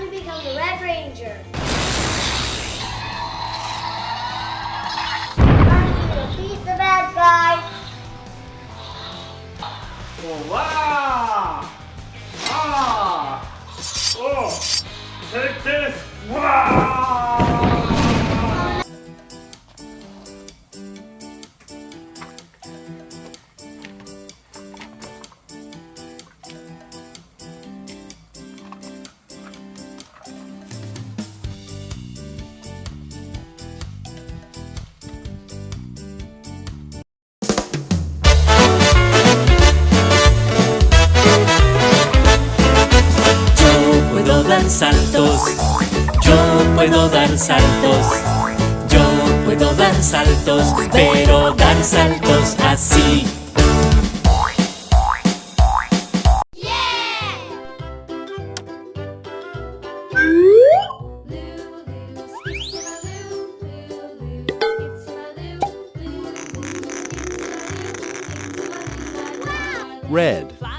Time to become the Red Ranger. Time to defeat the bad guys. Wow! Ah! Oh! Take this! Saltos, yo puedo dar saltos, yo puedo dar saltos, pero dar saltos así. Red.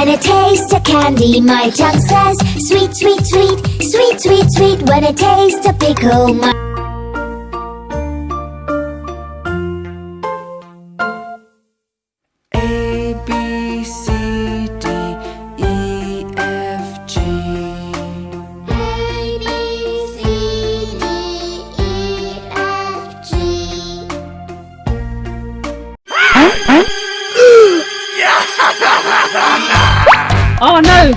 When I taste a candy, my tongue says sweet, sweet, sweet, sweet, sweet, sweet. When I taste a pickle, my Oh no!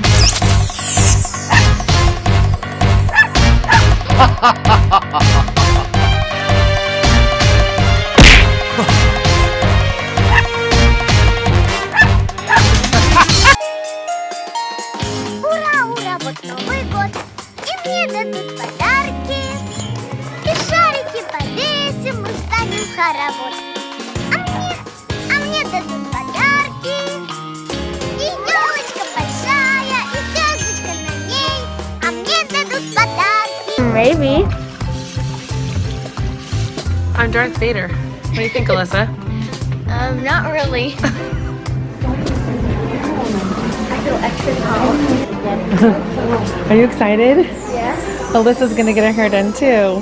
Ура, ура, вот Новый год, и мне дадут подарки. И шарики повесим, мы станем хоровод. Maybe. I'm Darth Vader. What do you think, Alyssa? Um, not really. I feel extra calm. Are you excited? Yeah. Alyssa's gonna get her hair done too.